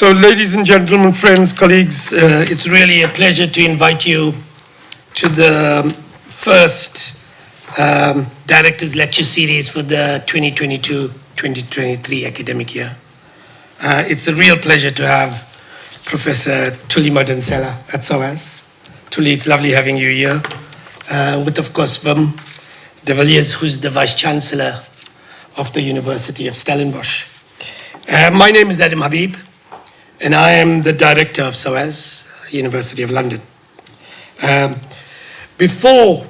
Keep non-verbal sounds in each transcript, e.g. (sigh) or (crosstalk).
So, ladies and gentlemen, friends, colleagues, uh, it's really a pleasure to invite you to the first um, Director's Lecture Series for the 2022-2023 academic year. Uh, it's a real pleasure to have Professor Thuli Madonsela at SOAS. Thuli, it's lovely having you here. Uh, with, of course, Wim de Villiers, who's the Vice Chancellor of the University of Stellenbosch. Uh, my name is Adam Habib, and I am the Director of SOAS, University of London. Um, before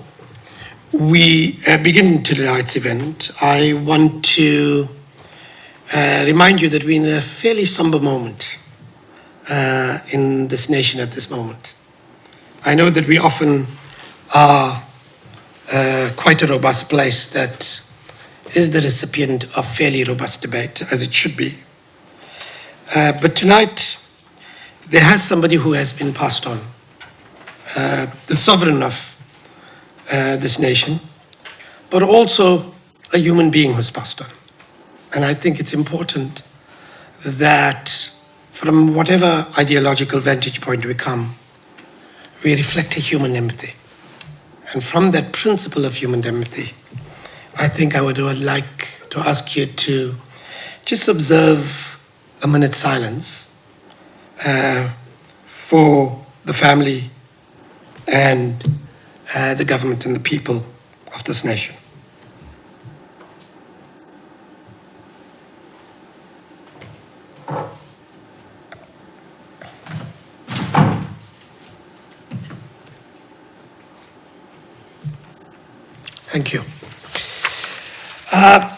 we uh, begin tonight's event, I want to uh, remind you that we're in a fairly somber moment uh, in this nation at this moment. I know that we often are uh, quite a robust place that is the recipient of fairly robust debate, as it should be. Uh, but tonight, there has somebody who has been passed on, uh, the sovereign of uh, this nation, but also a human being who's passed on. And I think it's important that from whatever ideological vantage point we come, we reflect a human empathy. And from that principle of human empathy, I think I would, would like to ask you to just observe a minute silence uh, for the family and uh, the government and the people of this nation. Thank you. Uh,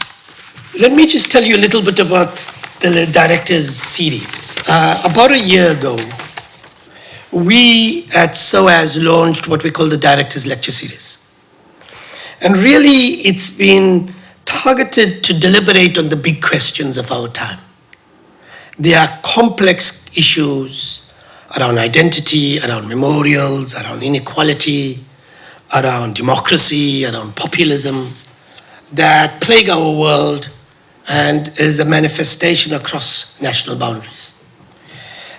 let me just tell you a little bit about the director's series. Uh, about a year ago, we at SOAS launched what we call the Director's Lecture Series. And really, it's been targeted to deliberate on the big questions of our time. There are complex issues around identity, around memorials, around inequality, around democracy, around populism that plague our world and is a manifestation across national boundaries.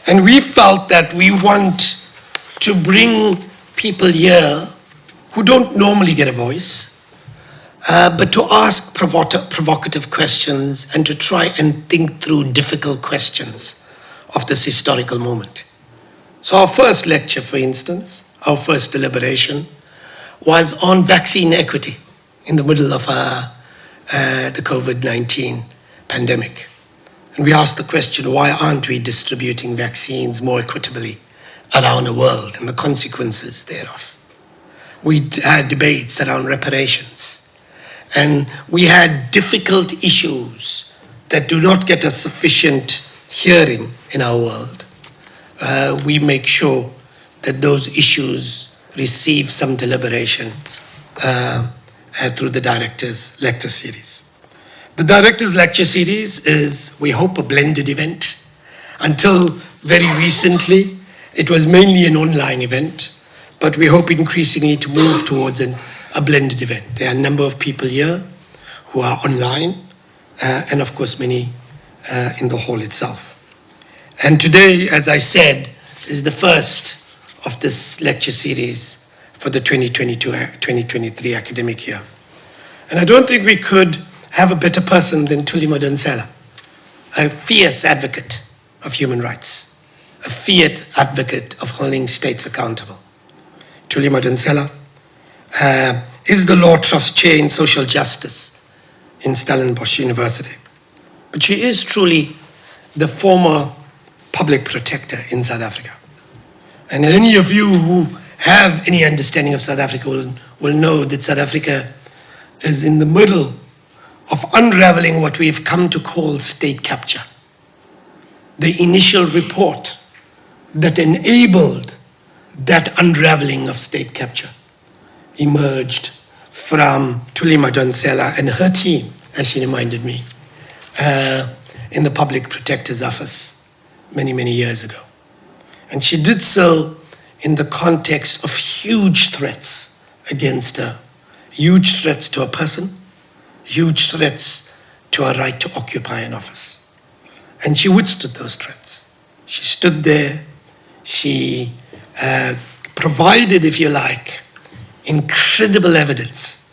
And we felt that we want to bring people here who don't normally get a voice, uh, but to ask provo provocative questions and to try and think through difficult questions of this historical moment. So our first lecture, for instance, our first deliberation, was on vaccine equity in the middle of uh, uh, the COVID-19 pandemic. And we asked the question, why aren't we distributing vaccines more equitably around the world and the consequences thereof? We had debates around reparations. And we had difficult issues that do not get a sufficient hearing in our world. Uh, we make sure that those issues receive some deliberation uh, uh, through the director's lecture series. The director's lecture series is, we hope, a blended event. Until very recently, it was mainly an online event, but we hope increasingly to move towards an, a blended event. There are a number of people here who are online, uh, and of course many uh, in the hall itself. And today, as I said, is the first of this lecture series for the 2022-2023 academic year. And I don't think we could have a better person than Thuli Madonsela, a fierce advocate of human rights, a fiat advocate of holding states accountable. Thuli Madonsela uh, is the Law Trust Chair in Social Justice in Stellenbosch University. But she is truly the former public protector in South Africa. And any of you who have any understanding of South Africa will, will know that South Africa is in the middle of unraveling what we've come to call state capture. The initial report that enabled that unraveling of state capture emerged from Tulima Madonsela and her team, as she reminded me, uh, in the Public Protector's Office many, many years ago. And she did so in the context of huge threats against her, huge threats to a person, huge threats to her right to occupy an office. And she withstood those threats. She stood there. She uh, provided, if you like, incredible evidence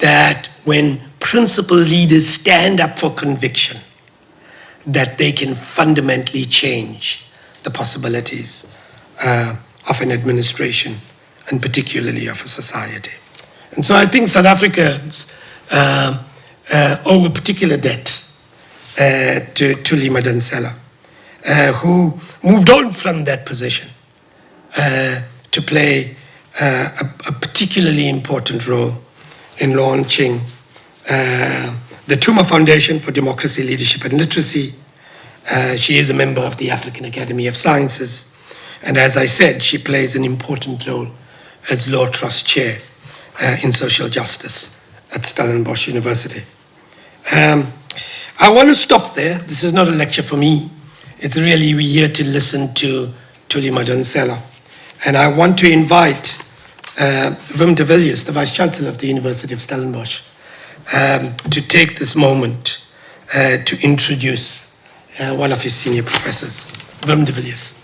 that when principal leaders stand up for conviction, that they can fundamentally change the possibilities uh, of an administration and particularly of a society. And so I think South Africans uh, uh, owe a particular debt uh, to Thuli Madonsela, uh, who moved on from that position uh, to play uh, a, a particularly important role in launching the Thuma Foundation for Democracy, Leadership and Literacy. She is a member of the African Academy of Sciences. And as I said, she plays an important role as Law Trust Chair uh, in social justice at Stellenbosch University. Um, I want to stop there. This is not a lecture for me. It's really we're here to listen to Thuli Madonsela. And I want to invite uh, Wim de Villiers, the Vice Chancellor of the University of Stellenbosch, um, to take this moment uh, to introduce uh, one of his senior professors, Wim de Villiers.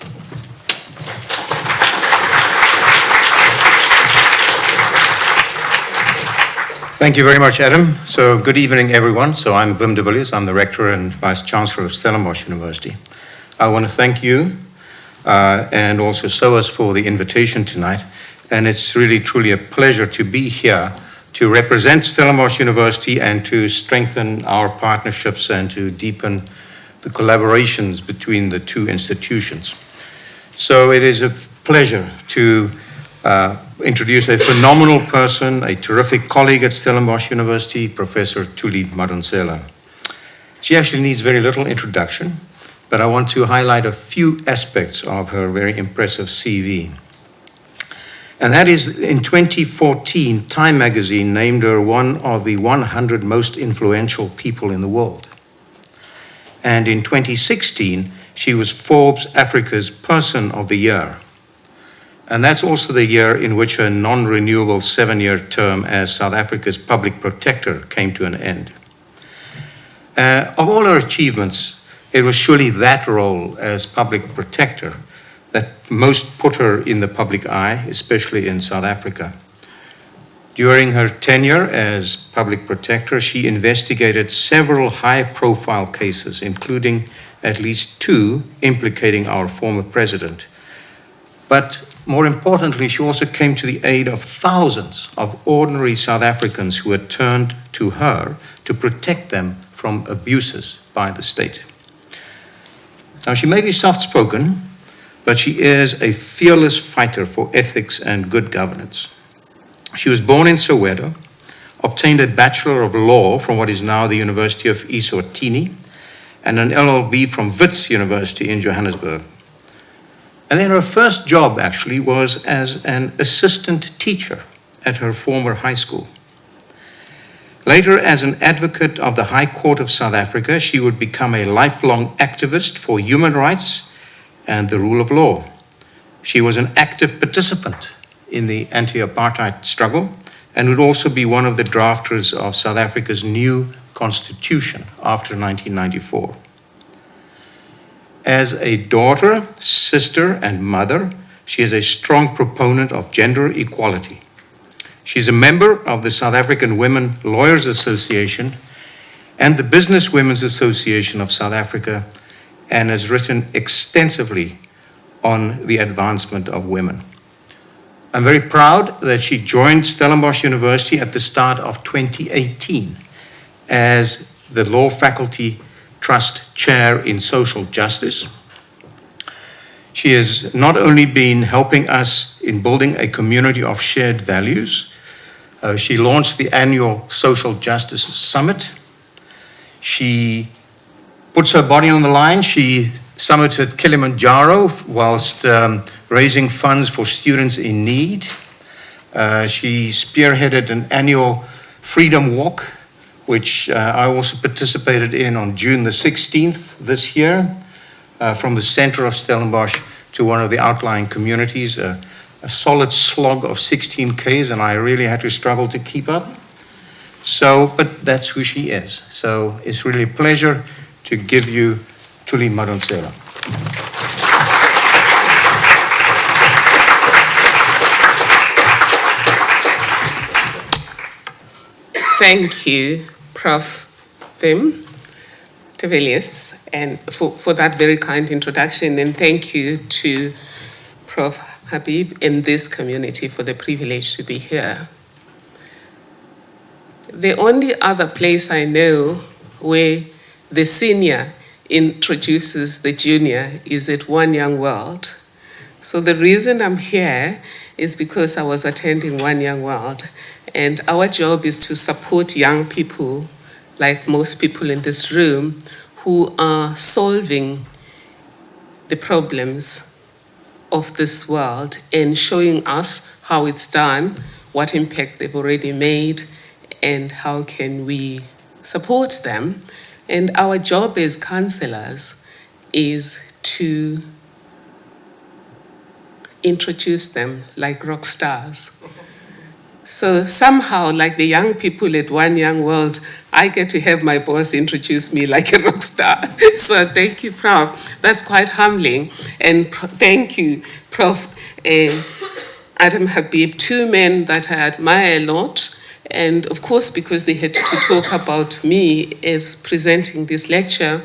Thank you very much, Adam. So good evening, everyone. So I'm Wim de Villiers. I'm the Rector and Vice Chancellor of Stellenbosch University. I want to thank you uh, and also SOAS for the invitation tonight. And it's really, truly a pleasure to be here to represent Stellenbosch University and to strengthen our partnerships and to deepen the collaborations between the two institutions. So it is a pleasure to uh, introduce a phenomenal person, a terrific colleague at Stellenbosch University, Professor Thuli Madonsela. She actually needs very little introduction, but I want to highlight a few aspects of her very impressive CV. And that is in 2014, Time magazine named her one of the 100 most influential people in the world. And in 2016, she was Forbes Africa's Person of the Year. And that's also the year in which her non renewable seven year term as South Africa's public protector came to an end. Uh, of all her achievements, it was surely that role as public protector that most put her in the public eye, especially in South Africa. During her tenure as public protector, she investigated several high profile cases, including at least two implicating our former president. But more importantly, she also came to the aid of thousands of ordinary South Africans who had turned to her to protect them from abuses by the state. Now, she may be soft spoken, but she is a fearless fighter for ethics and good governance. She was born in Soweto, obtained a Bachelor of Law from what is now the University of Eswatini, and an LLB from Wits University in Johannesburg. And then her first job actually was as an assistant teacher at her former high school. Later, as an advocate of the High Court of South Africa, she would become a lifelong activist for human rights and the rule of law. She was an active participant in the anti apartheid struggle and would also be one of the drafters of South Africa's new constitution after 1994. As a daughter, sister, and mother, she is a strong proponent of gender equality. She's a member of the South African Women Lawyers Association and the Business Women's Association of South Africa and has written extensively on the advancement of women. I'm very proud that she joined Stellenbosch University at the start of 2018 as the law faculty Trust Chair in Social Justice. She has not only been helping us in building a community of shared values, uh, she launched the annual Social Justice Summit. She puts her body on the line. She summited Kilimanjaro whilst um, raising funds for students in need. Uh, she spearheaded an annual Freedom Walk which uh, I also participated in on June the 16th this year, uh, from the center of Stellenbosch to one of the outlying communities, a, a solid slog of 16 Ks, and I really had to struggle to keep up. So, but that's who she is. So it's really a pleasure to give you Thuli Madonsela. Thank you, Prof. De Villiers, and for, for that very kind introduction, and thank you to Prof. Habib and this community for the privilege to be here. The only other place I know where the senior introduces the junior is at One Young World. So the reason I'm here is because I was attending One Young World, and our job is to support young people, like most people in this room, who are solving the problems of this world and showing us how it's done, what impact they've already made, and how can we support them. And our job as counselors is to introduce them like rock stars. So somehow, like the young people at One Young World, I get to have my boss introduce me like a rock star. (laughs) so thank you, Prof. That's quite humbling. And thank you, Prof. Uh, Adam Habib, two men that I admire a lot. And of course, because they had to talk about me as presenting this lecture,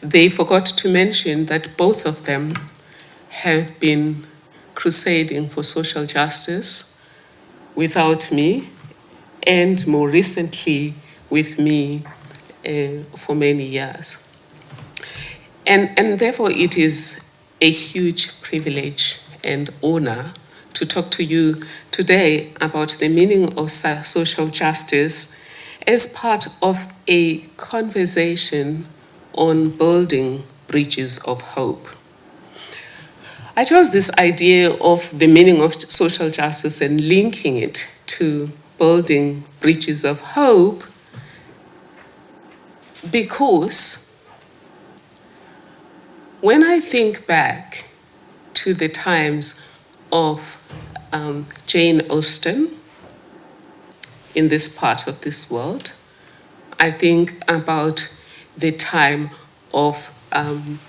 they forgot to mention that both of them have been crusading for social justice without me, and more recently with me uh, for many years. And, and therefore, it is a huge privilege and honor to talk to you today about the meaning of social justice as part of a conversation on building bridges of hope. I chose this idea of the meaning of social justice and linking it to building bridges of hope because when I think back to the times of um, Jane Austen in this part of this world, I think about the time of um,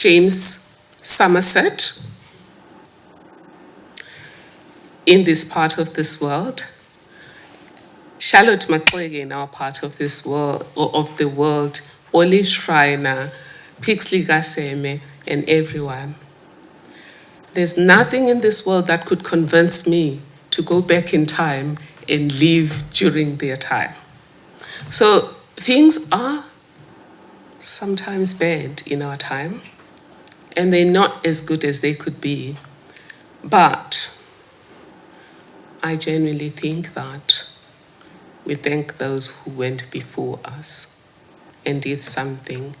James Somerset in this part of this world, Charlotte Maxeke in our part of this world or of the world, Olive Schreiner, Pixley kaSeme, and everyone. There's nothing in this world that could convince me to go back in time and live during their time. So things are sometimes bad in our time, and they're not as good as they could be. But I genuinely think that we thank those who went before us and did something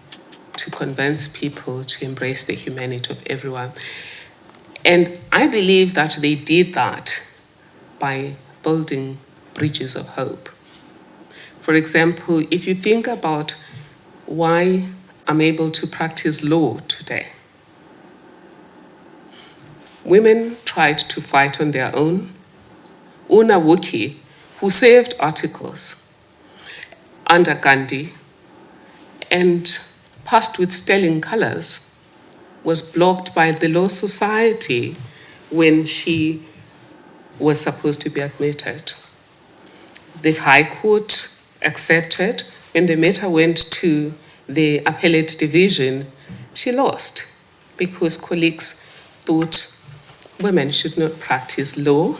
to convince people to embrace the humanity of everyone. And I believe that they did that by building bridges of hope. For example, if you think about why I'm able to practice law today, women tried to fight on their own. Una Wookey, who saved articles under Gandhi and passed with sterling colors, was blocked by the Law Society when she was supposed to be admitted. The High Court accepted. When the matter went to the appellate division, she lost because colleagues thought women should not practice law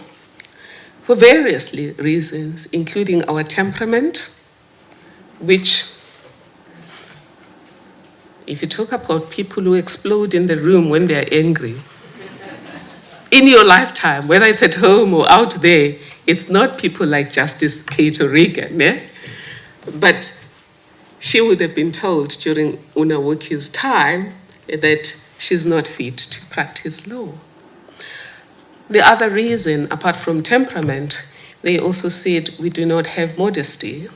for various reasons, including our temperament, which if you talk about people who explode in the room when they're angry, in your lifetime, whether it's at home or out there, it's not people like Justice Kate O'Regan, eh? But she would have been told during Una Wookey's time that she's not fit to practice law. The other reason, apart from temperament, they also said we do not have modesty.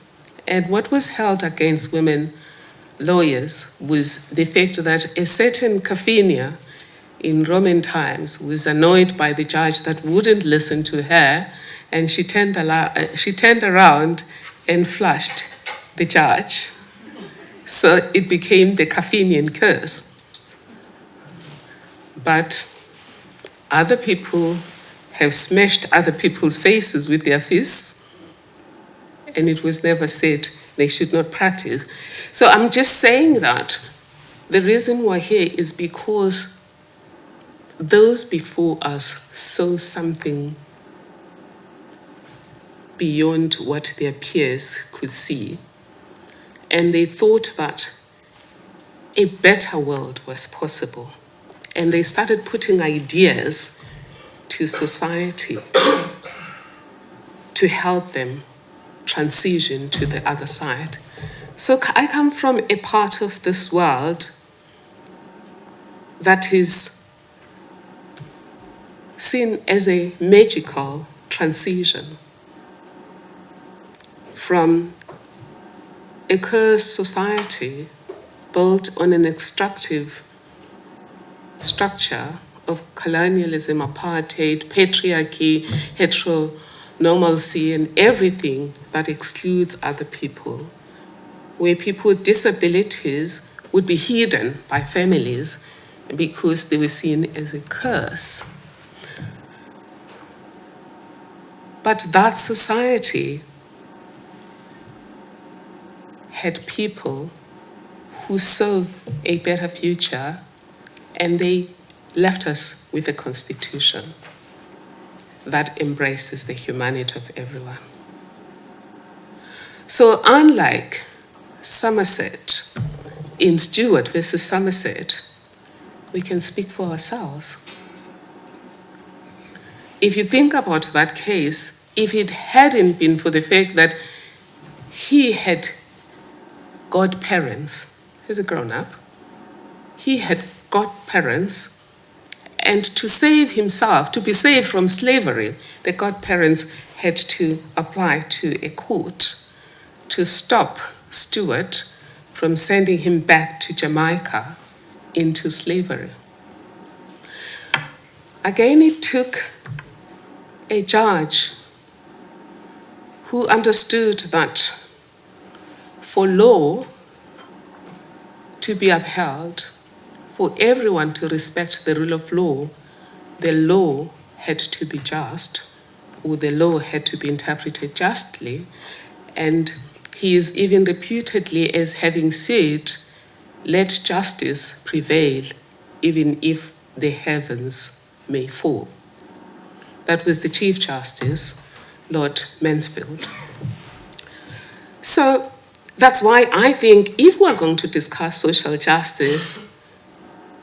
And what was held against women lawyers was the fact that a certain Carfania in Roman times was annoyed by the judge that wouldn't listen to her, and she turned, uh, she turned around and flushed the judge. So it became the Carfanian curse. But other people have smashed other people's faces with their fists, and it was never said they should not practice. So I'm just saying that the reason we're here is because those before us saw something beyond what their peers could see. And they thought that a better world was possible. And they started putting ideas to society to help them transition to the other side. So I come from a part of this world that is seen as a magical transition from a cursed society built on an extractive structure of colonialism, apartheid, patriarchy, heteronormalcy, and everything that excludes other people, where people with disabilities would be hidden by families because they were seen as a curse. But that society had people who saw a better future and they left us with a constitution that embraces the humanity of everyone. So, unlike Somerset, in Stewart versus Somerset, we can speak for ourselves. If you think about that case, if it hadn't been for the fact that he had godparents, he's a grown up, he had godparents, and to save himself, to be saved from slavery, the godparents had to apply to a court to stop Stewart from sending him back to Jamaica into slavery. Again, it took a judge who understood that for law to be upheld, for everyone to respect the rule of law, the law had to be just, or the law had to be interpreted justly. And he is even reputedly as having said, let justice prevail, even if the heavens may fall. That was the Chief Justice, Lord Mansfield. So that's why I think if we're going to discuss social justice,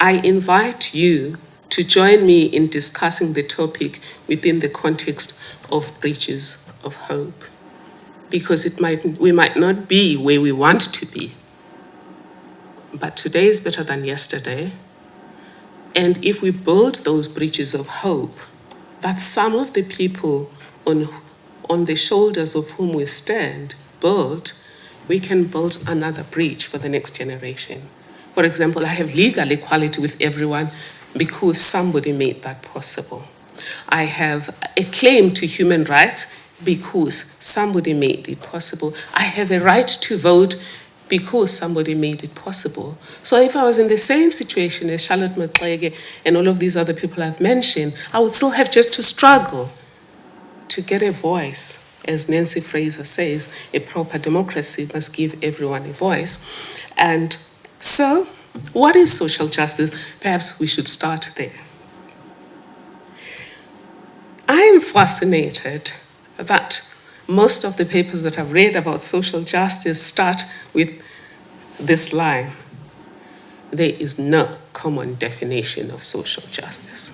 I invite you to join me in discussing the topic within the context of bridges of hope. Because it might, we might not be where we want to be, but today is better than yesterday. And if we build those bridges of hope, that some of the people on, on the shoulders of whom we stand build, we can build another bridge for the next generation. For example, I have legal equality with everyone because somebody made that possible. I have a claim to human rights because somebody made it possible. I have a right to vote because somebody made it possible. So if I was in the same situation as Charlotte Maxeke and all of these other people I've mentioned, I would still have just to struggle to get a voice. As Nancy Fraser says, a proper democracy must give everyone a voice. And so, what is social justice? Perhaps we should start there. I am fascinated that most of the papers that I've read about social justice start with this line there is no common definition of social justice.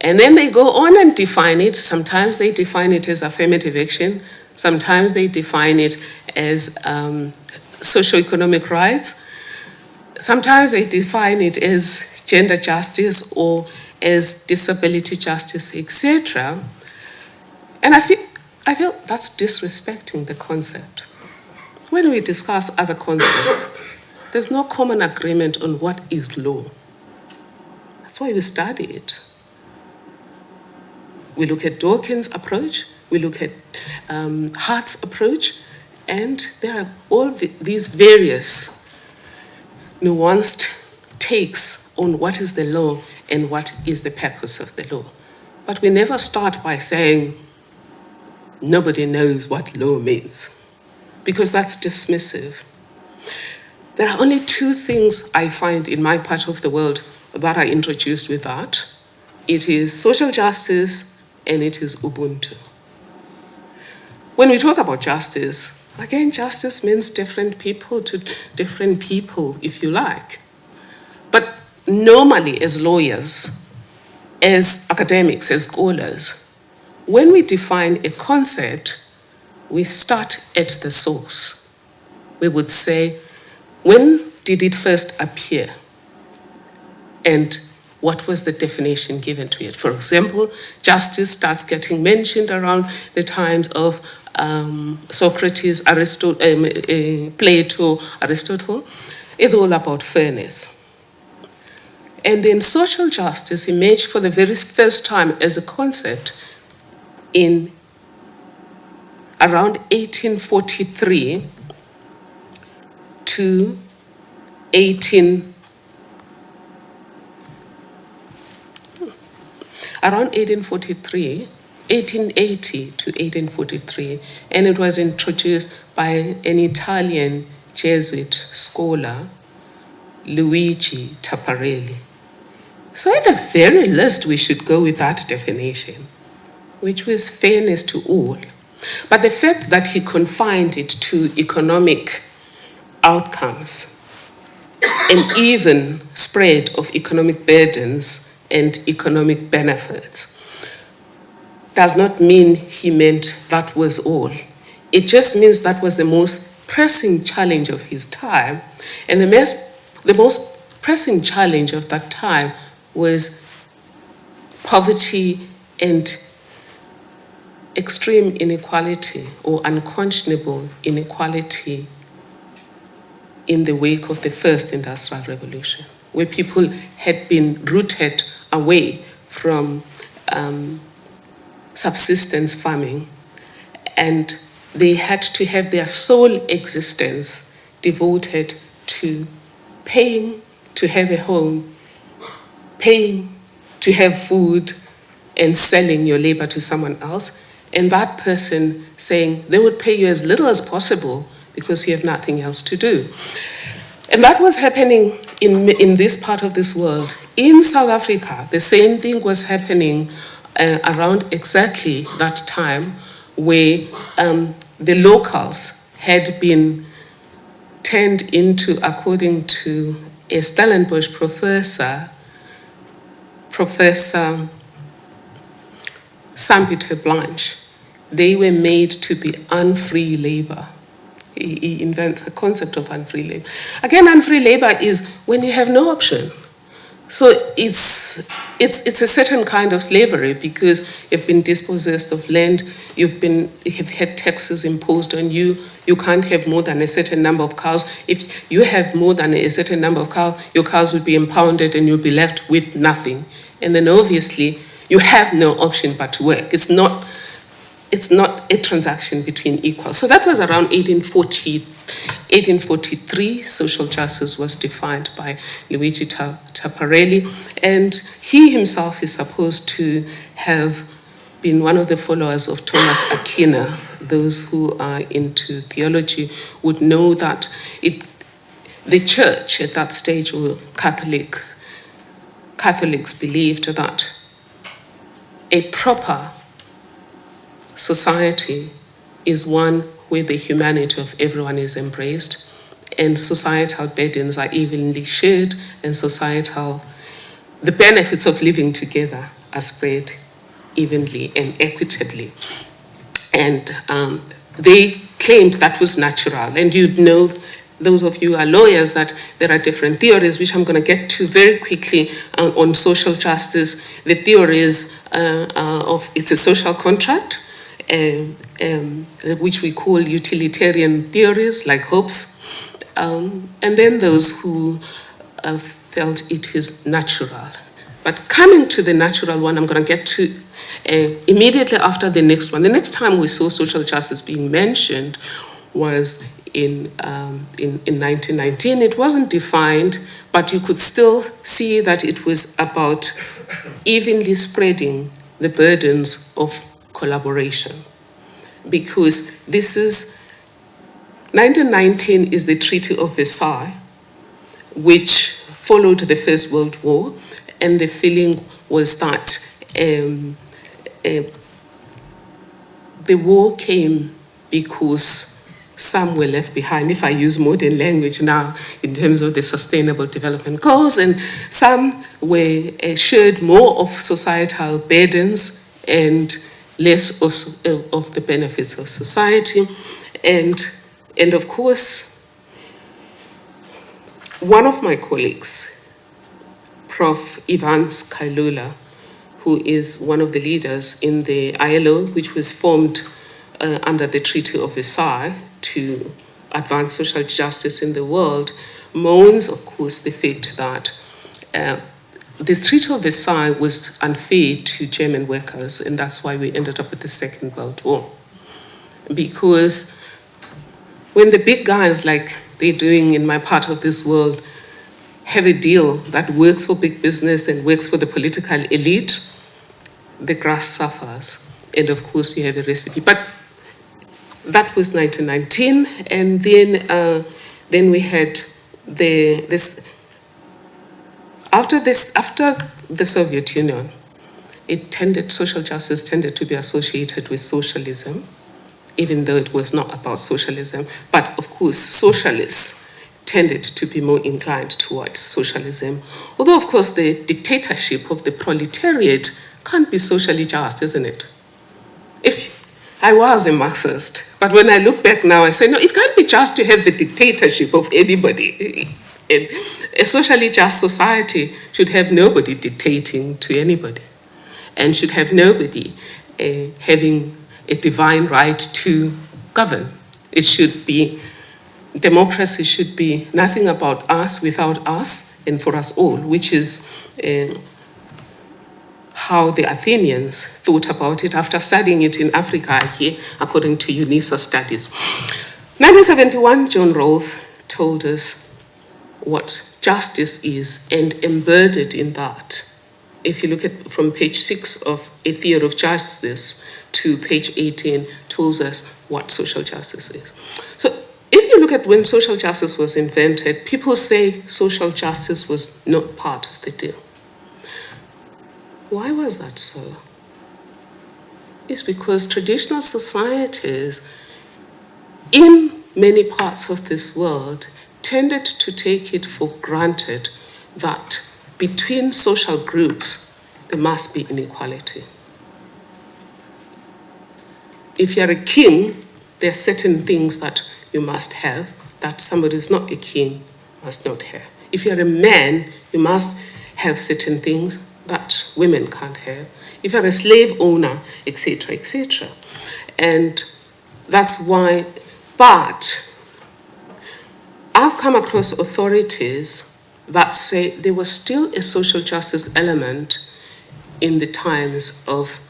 And then they go on and define it. Sometimes they define it as affirmative action, sometimes they define it as um, socioeconomic rights, sometimes they define it as gender justice or as disability justice, etc. And I think I feel that's disrespecting the concept. When we discuss other concepts, there's no common agreement on what is law. That's why we study it. We look at Dworkin's approach, we look at um, Hart's approach, and there are all the, these various nuanced takes on what is the law and what is the purpose of the law. but we never start by saying nobody knows what law means, because that's dismissive. There are only two things I find in my part of the world that are introduced with that it is social justice and it is Ubuntu. When we talk about justice, again, justice means different people to different people, if you like. But normally, as lawyers, as academics, as scholars, when we define a concept, we start at the source. We would say, when did it first appear? And what was the definition given to it? For example, justice starts getting mentioned around the times of um, Socrates, Aristotle, um, uh, Plato, Aristotle. It's all about fairness. And then social justice emerged for the very first time as a concept in around 1843 to 18 around 1843, 1880 to 1843, and it was introduced by an Italian Jesuit scholar, Luigi Taparelli. So, at the very least, we should go with that definition, which was fairness to all. But the fact that he confined it to economic outcomes and even spread of economic burdens and economic benefits does not mean he meant that was all. It just means that was the most pressing challenge of his time. And the most, the most pressing challenge of that time was poverty and extreme inequality or unconscionable inequality in the wake of the first industrial revolution, where people had been rooted away from um, subsistence farming and they had to have their sole existence devoted to paying to have a home, paying to have food, and selling your labor to someone else. And that person saying they would pay you as little as possible because you have nothing else to do. And that was happening in, in this part of this world. In South Africa, the same thing was happening uh, around exactly that time where um, the locals had been turned into, according to a Stellenbosch professor, Professor Sampie Terreblanche, they were made to be unfree labor. He, he invents a concept of unfree labor. Again, unfree labor is when you have no option. So it's, it's, it's a certain kind of slavery because you've been dispossessed of land, you've, been, you've had taxes imposed on you, you can't have more than a certain number of cows. If you have more than a certain number of cows, your cows would be impounded and you'll be left with nothing. And then obviously, you have no option but to work. It's not it's not a transaction between equals. So that was around 1840, 1843. Social justice was defined by Luigi Taparelli, and he himself is supposed to have been one of the followers of Thomas Aquinas. Those who are into theology would know that it, the church at that stage, or Catholic, Catholics believed that a proper society is one where the humanity of everyone is embraced and societal burdens are evenly shared and societal the benefits of living together are spread evenly and equitably. And um, they claimed that was natural. And you'd know those of you who are lawyers that there are different theories which i'm going to get to very quickly on social justice. The theories uh, uh, of it's a social contract um, um, which we call utilitarian theories like Hobbes, um, and then those who uh, felt it is natural. But coming to the natural one, I'm going to get to uh, immediately after the next one. The next time we saw social justice being mentioned was in, um, in, in 1919. It wasn't defined, but you could still see that it was about evenly spreading the burdens of collaboration. Because this is, 1919 is the Treaty of Versailles, which followed the First World War, and the feeling was that um, uh, the war came because some were left behind, if I use modern language now, in terms of the Sustainable Development Goals, and some were uh, shared more of societal burdens and less of, uh, of the benefits of society. And, and of course, one of my colleagues, Prof. Ivan Scailula, who is one of the leaders in the ILO, which was formed uh, under the Treaty of Versailles to advance social justice in the world, mourns, of course, the fact that uh, this Treaty of Versailles was unfair to German workers, and that's why we ended up with the Second World War. Because when the big guys, like they're doing in my part of this world, have a deal that works for big business and works for the political elite, the grass suffers. And of course, you have a recipe. But that was 1919, and then uh, then we had the this after this after the Soviet Union, it tended social justice tended to be associated with socialism, even though it was not about socialism. But of course, socialists tended to be more inclined towards socialism. Although, of course, the dictatorship of the proletariat can't be socially just, isn't it? If I was a Marxist, but when I look back now, I say, no, it can't be just to have the dictatorship of anybody. (laughs) A socially just society should have nobody dictating to anybody and should have nobody uh, having a divine right to govern. It should be, democracy should be nothing about us without us and for us all, which is uh, how the Athenians thought about it after studying it in Africa here, according to UNISA studies. 1971, John Rawls told us what justice is and embedded in that. If you look at from page six of A Theory of Justice to page 18, tells us what social justice is. So if you look at when social justice was invented, people say social justice was not part of the deal. Why was that so? It's because traditional societies in many parts of this world tended to take it for granted that between social groups there must be inequality. If you're a king, there are certain things that you must have that somebody who's not a king must not have. If you're a man, you must have certain things that women can't have. If you're a slave owner, etc., etc. And that's why, but I've come across authorities that say there was still a social justice element in the times of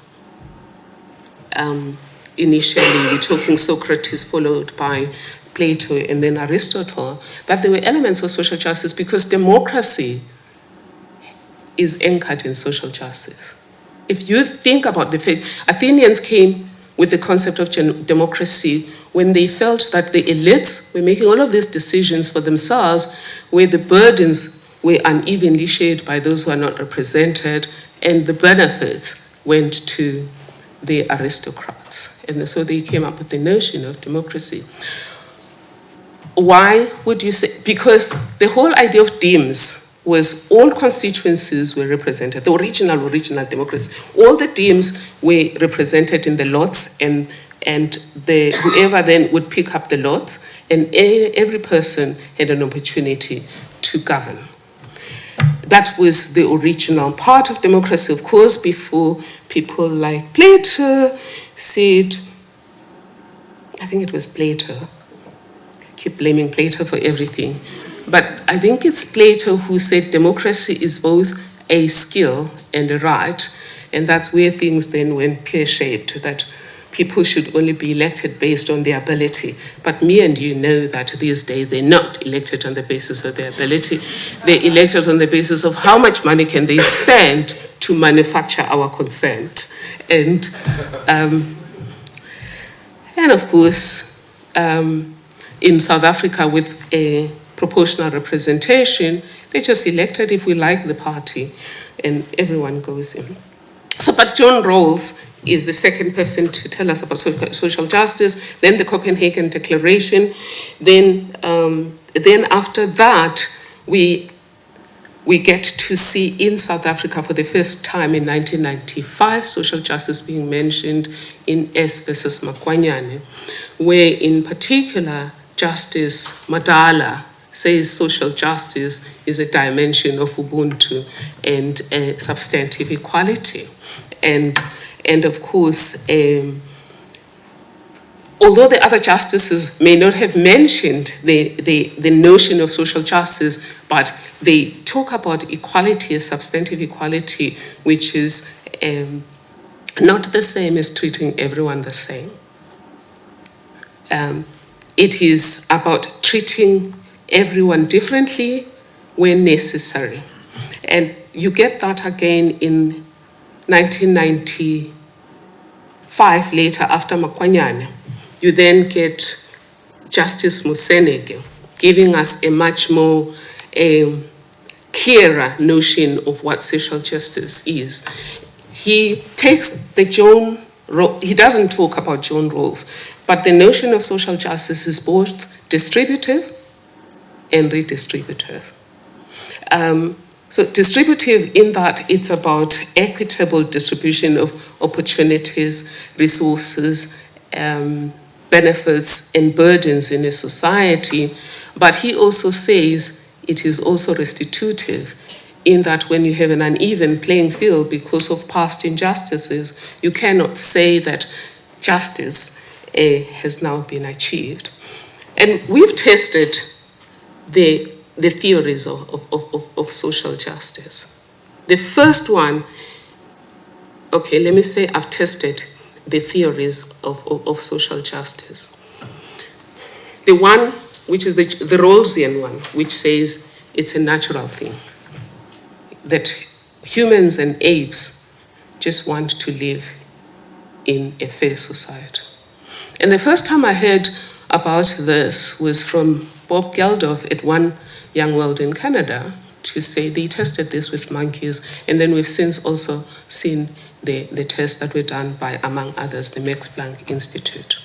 um, initially we're talking Socrates followed by Plato and then Aristotle, that there were elements of social justice because democracy is anchored in social justice. If you think about the fact, Athenians came with the concept of democracy when they felt that the elites were making all of these decisions for themselves, where the burdens were unevenly shared by those who are not represented, and the benefits went to the aristocrats. And so they came up with the notion of democracy. Why would you say? Because the whole idea of demes was all constituencies were represented, the original, original democracy. All the demes were represented in the lots and, and the, whoever then would pick up the lots and every person had an opportunity to govern. That was the original part of democracy, of course, before people like Plato said, I think it was Plato, I keep blaming Plato for everything, but I think it's Plato who said democracy is both a skill and a right, and that's where things then went pear-shaped, that people should only be elected based on their ability. But me and you know that these days they're not elected on the basis of their ability. They're elected on the basis of how much money can they spend to manufacture our consent. And, um, and of course, um, in South Africa with a proportional representation, they just elected if we like the party and everyone goes in. So, but John Rawls is the second person to tell us about social justice, then the Copenhagen Declaration, then, um, then after that, we, we get to see in South Africa for the first time in 1995 social justice being mentioned in S versus Makwanyane, where in particular Justice Madala says social justice is a dimension of Ubuntu and uh, substantive equality. And, and of course, um, although the other justices may not have mentioned the, the, the notion of social justice, but they talk about equality, substantive equality, which is um, not the same as treating everyone the same. Um, it is about treating everyone differently when necessary. And you get that again in 1995, later after Makwanyane. You then get Justice Moseneke giving us a much more um, clearer notion of what social justice is. He takes the Joan, he doesn't talk about Joan Rawls, but the notion of social justice is both distributive and redistributive. Um, so distributive in that it's about equitable distribution of opportunities, resources, um, benefits, and burdens in a society. But he also says it is also restitutive in that when you have an uneven playing field because of past injustices, you cannot say that justice uh, has now been achieved. And we've tested the, the theories of, of, of, of social justice. The first one, okay, let me say I've tested the theories of, of, of social justice. The one, which is the, the Rawlsian one, which says it's a natural thing, that humans and apes just want to live in a fair society. And the first time I heard about this was from Bob Geldof at One Young World in Canada to say they tested this with monkeys, and then we've since also seen the, the tests that were done by, among others, the Max Planck Institute.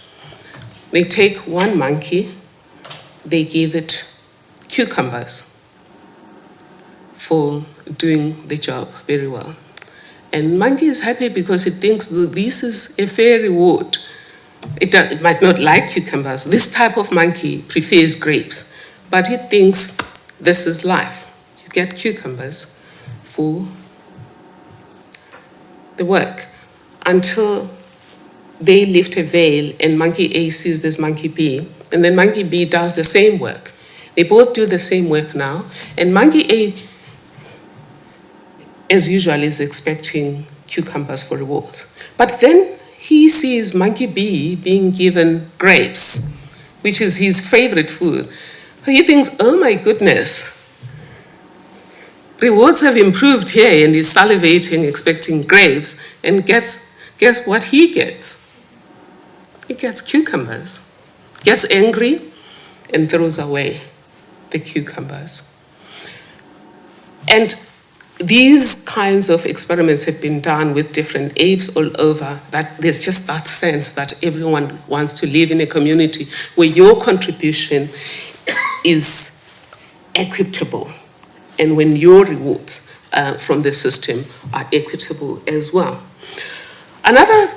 They take one monkey, they give it cucumbers for doing the job very well. And monkey is happy because it thinks this is a fair reward. It, it might not like cucumbers. This type of monkey prefers grapes, but it thinks this is life. You get cucumbers for the work until they lift a veil and monkey A sees this monkey B, and then monkey B does the same work. They both do the same work now, and monkey A, as usual, is expecting cucumbers for rewards. But then he sees monkey B being given grapes, which is his favorite food. He thinks, oh my goodness, rewards have improved here, and he's salivating, expecting grapes, and guess, guess what he gets? He gets cucumbers, gets angry, and throws away the cucumbers. And these kinds of experiments have been done with different apes all over that there's just that sense that everyone wants to live in a community where your contribution is equitable and when your rewards uh, from the system are equitable as well. Another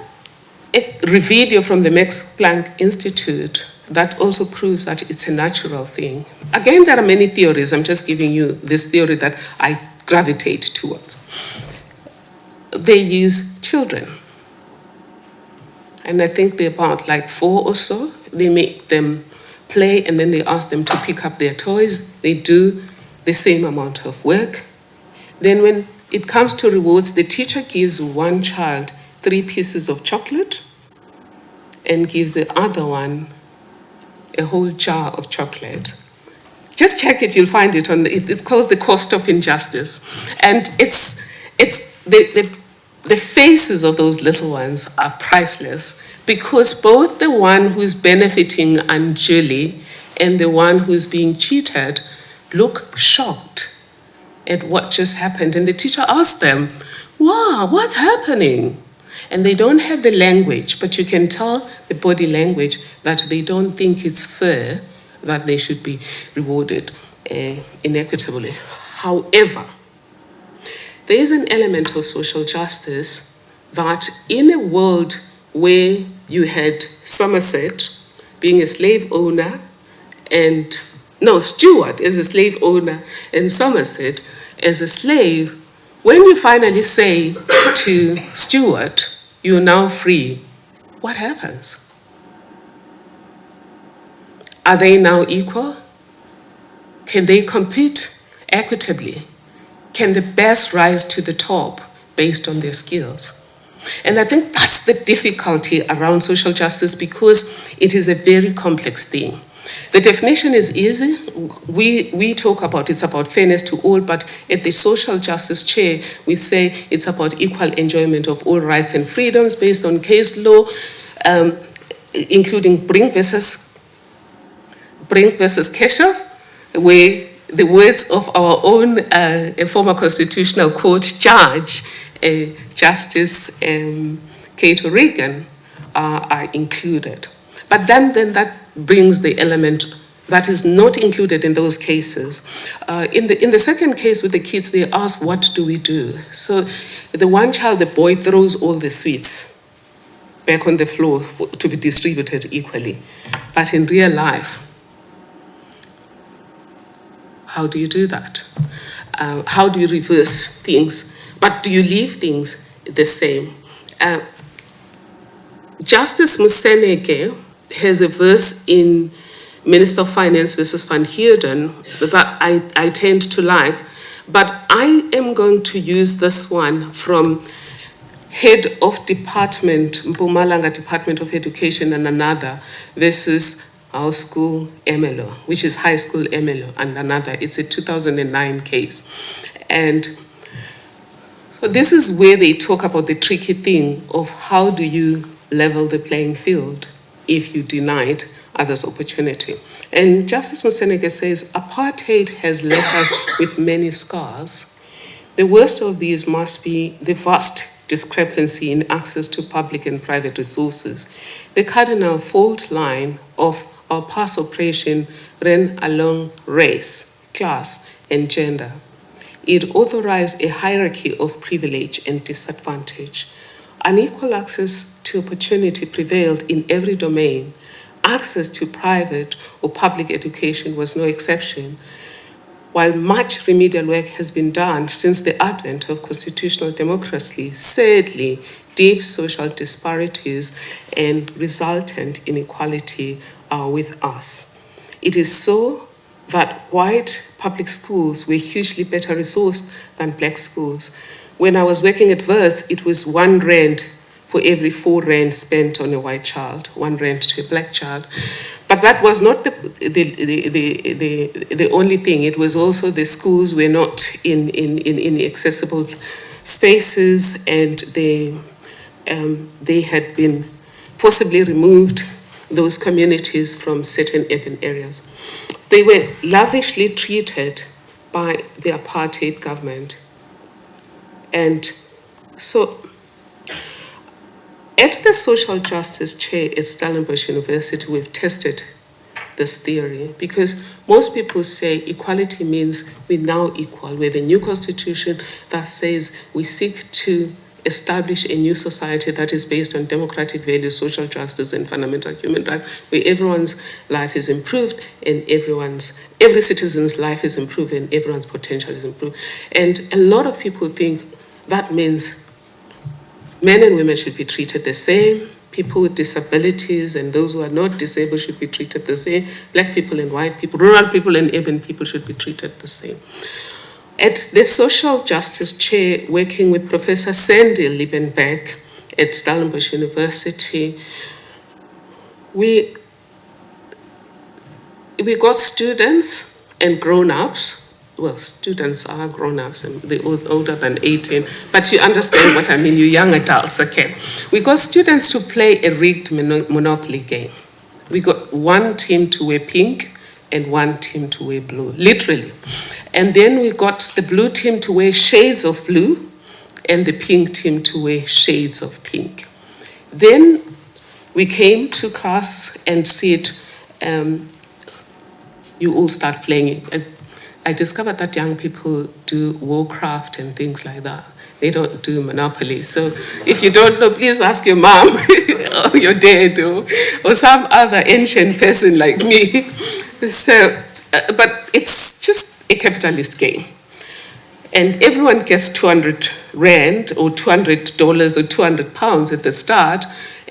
video from the Max Planck Institute that also proves that it's a natural thing. Again, there are many theories. I'm just giving you this theory that I gravitate towards. They use children. And I think they're about like four or so. They make them play and then they ask them to pick up their toys. They do the same amount of work. Then, when it comes to rewards, the teacher gives one child three pieces of chocolate and gives the other one a whole jar of chocolate. Just check it, you'll find it on the, it- it's called the cost of injustice. And it's, it's the, the, the faces of those little ones are priceless because both the one who's benefiting unduly and the one who's being cheated look shocked at what just happened. And the teacher asks them, Wow, what's happening? And they don't have the language, but you can tell the body language that they don't think it's fair that they should be rewarded uh, inequitably. However, there is an element of social justice that in a world where you had Somerset being a slave owner and no, Stewart is a slave owner and Somerset as a slave, when you finally say to Stewart, you're now free, what happens? Are they now equal? Can they compete equitably? Can the best rise to the top based on their skills? And I think that's the difficulty around social justice because it is a very complex thing. The definition is easy. We, we talk about it's about fairness to all, but at the social justice chair, we say it's about equal enjoyment of all rights and freedoms based on case law, um, including Brink versus Brink versus Kitshoff, where the words of our own uh, former constitutional court judge, uh, Justice um, Kate O'Regan, uh, are included. But then, then that brings the element that is not included in those cases. Uh, in, the, in the second case with the kids, they ask, what do we do? So the one child, the boy, throws all the sweets back on the floor for, to be distributed equally. But in real life, how do you do that? Uh, how do you reverse things? But do you leave things the same? Uh, Justice Moseneke has a verse in Minister of Finance versus Van Heerden that I, I tend to like, but I am going to use this one from Head of Department, Mpumalanga Department of Education and another versus Hoërskool Ermelo, which is high school Ermelo and another. It's a 2009 case. And so this is where they talk about the tricky thing of how do you level the playing field if you denied others opportunity. And Justice Moseneke says, apartheid has left us with many scars. The worst of these must be the vast discrepancy in access to public and private resources. The cardinal fault line of our past oppression ran along race, class, and gender. It authorized a hierarchy of privilege and disadvantage. Unequal access to opportunity prevailed in every domain. Access to private or public education was no exception. While much remedial work has been done since the advent of constitutional democracy, sadly, deep social disparities and resultant inequality are with us. It is so that white public schools were hugely better resourced than black schools. When I was working at Wits, it was one rand for every four rand spent on a white child, one rand to a black child. But that was not the, the, the, the, the, the only thing. It was also the schools were not in, in, in, in accessible spaces and they, um, they had been forcibly removed those communities from certain urban areas. They were lavishly treated by the apartheid government. And so at the social justice chair at Stellenbosch University, we've tested this theory because most people say equality means we're now equal. We have a new constitution that says we seek to establish a new society that is based on democratic values, social justice, and fundamental human rights, where everyone's life is improved and everyone's every citizen's life is improved and everyone's potential is improved. And a lot of people think that means men and women should be treated the same. People with disabilities and those who are not disabled should be treated the same. Black people and white people, rural people and urban people should be treated the same. At the social justice chair, working with Professor Sandy Liebenberg at Stellenbosch University, we, we got students and grown-ups well, students are grown-ups and they're older than 18, but you understand what I mean, you young adults, okay. We got students to play a rigged mono- Monopoly game. We got one team to wear pink and one team to wear blue, literally. And then we got the blue team to wear shades of blue and the pink team to wear shades of pink. Then we came to class and said, um, you all start playing it. And I discovered that young people do Warcraft and things like that. They don't do Monopoly. So if you don't know, please ask your mom (laughs) or your dad or, or some other ancient person like me. So, uh, but it's just a capitalist game and everyone gets 200 rand or 200 dollars or 200 pounds at the start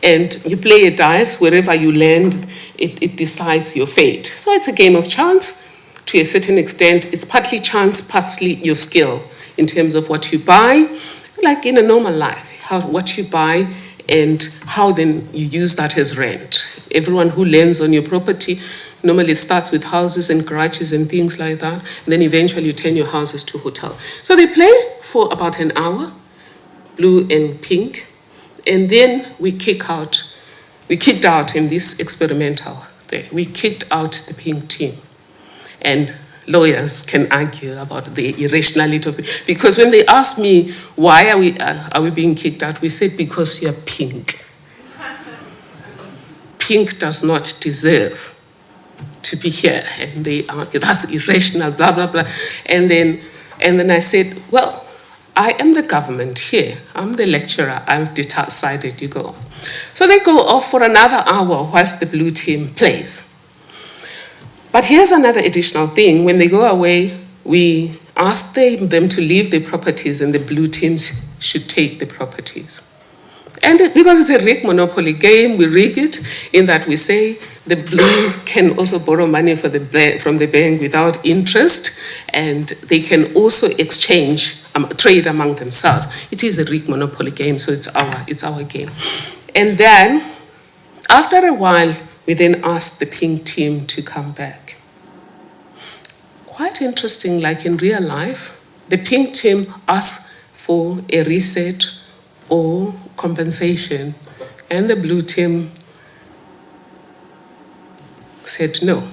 and you play a dice wherever you land it, it decides your fate so it's a game of chance to a certain extent it's partly chance partly your skill in terms of what you buy like in a normal life how, what you buy and how then you use that as rent everyone who lends on your property Normally, starts with houses and garages and things like that. And then eventually, you turn your houses to hotel. So they play for about an hour, blue and pink, and then we kick out. We kicked out in this experimental day. We kicked out the pink team, and lawyers can argue about the irrationality of it. Because when they ask me why are we uh, are we being kicked out, we said because you're pink. Pink does not deserve to be here and they argue that's irrational blah blah blah. And then and then i said well i am the government here. I'm the lecturer. I've decided you go off. So they go off for another hour whilst the blue team plays but here's another additional thing when they go away we ask them, them to leave the properties and the blue teams should take the properties and because it's a rig monopoly game, we rig it in that we say the blues can also borrow money for the from the bank without interest, and they can also exchange, um, trade among themselves. It is a rig monopoly game, so it's our, it's our game. And then, after a while, we then asked the pink team to come back. Quite interesting, like in real life, the pink team asks for a reset or compensation, and the blue team said no.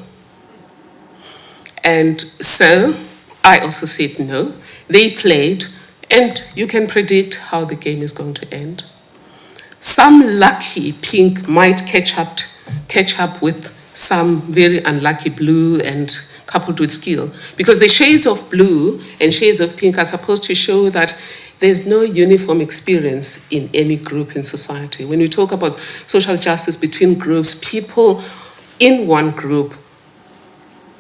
And so I also said no. They played, and you can predict how the game is going to end. Some lucky pink might catch up, catch up with some very unlucky blue and coupled with skill. Because the shades of blue and shades of pink are supposed to show that there's no uniform experience in any group in society. When we talk about social justice between groups, people in one group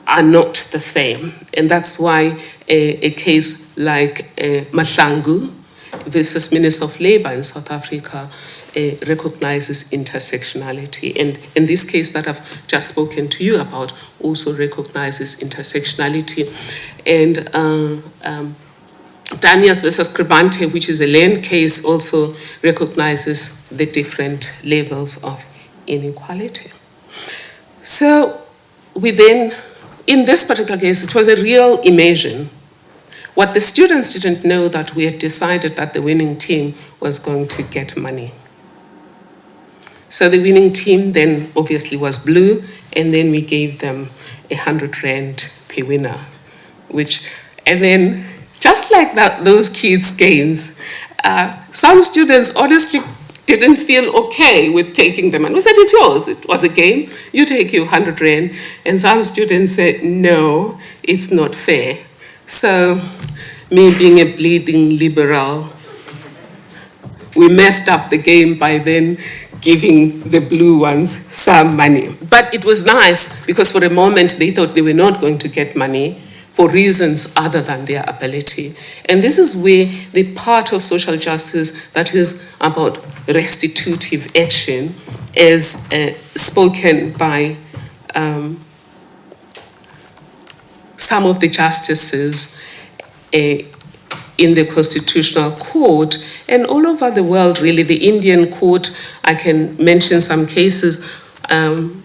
are not the same. And that's why a, a case like uh, Mahlangu versus Minister of Labour in South Africa recognizes intersectionality. And in this case that I've just spoken to you about also recognizes intersectionality. And uh, um, Daniels versus Scribante, which is a land case, also recognizes the different levels of inequality. So within, in this particular case, it was a real immersion. What the students didn't know that we had decided that the winning team was going to get money. So the winning team then obviously was blue, and then we gave them a hundred rand per winner, which, and then just like that, those kids' games, uh, some students honestly didn't feel okay with taking them. And we said, it's yours. It was a game. You take your 100 rand. And some students said, no, it's not fair. So, me being a bleeding liberal, we messed up the game by then giving the blue ones some money. But it was nice because for a moment they thought they were not going to get money for reasons other than their ability. And this is where the part of social justice that is about restitutive action is uh, spoken by um, some of the justices uh, in the Constitutional Court and all over the world, really. The Indian court, I can mention some cases. Um,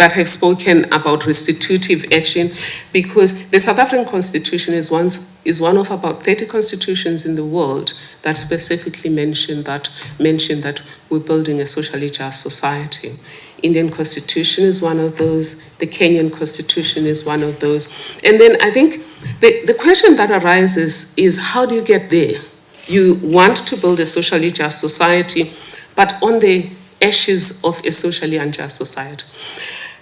that have spoken about restitutive action because the South African Constitution is one, is one of about 30 constitutions in the world that specifically mention that, mention that we're building a socially just society. Indian Constitution is one of those, the Kenyan Constitution is one of those. And then I think the, the question that arises is how do you get there? You want to build a socially just society, but on the ashes of a socially unjust society.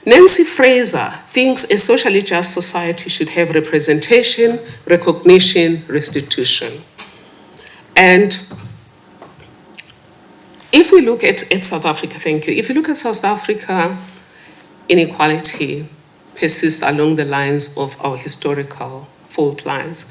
Nancy Fraser thinks a socially just society should have representation, recognition, restitution. And if we look at, at South Africa, thank you. If you look at South Africa, inequality persists along the lines of our historical fault lines.